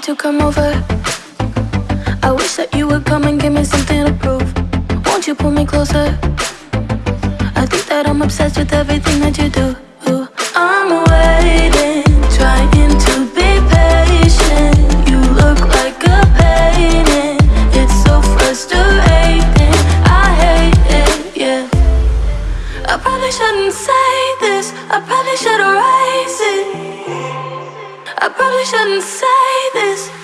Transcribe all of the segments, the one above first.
to come over. I wish that you would come and give me something to prove. Won't you pull me closer? I think that I'm obsessed with everything that you do. I'm waiting, trying to be patient. You look like a painting. It's so frustrating. I hate it, yeah. I probably shouldn't say this. I probably should erase it. I probably shouldn't say this.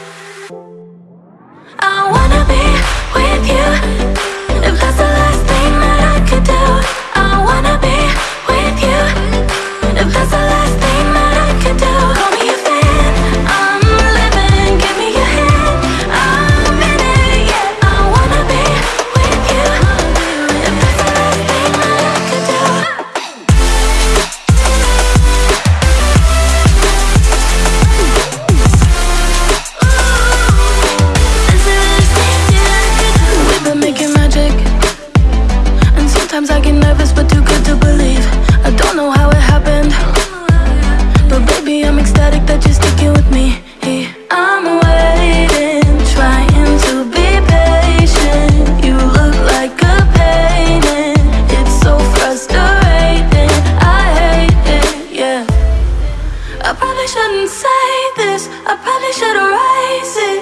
I probably shouldn't say this. I probably should erase it.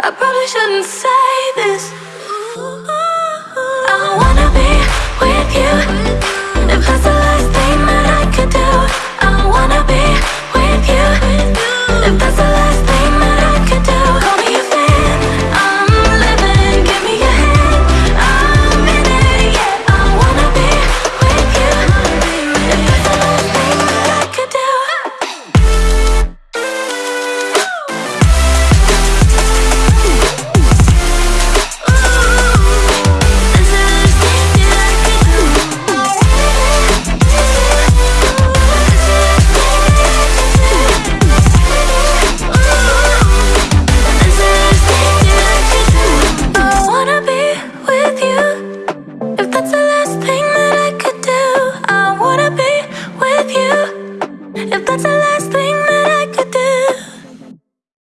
I probably shouldn't say this.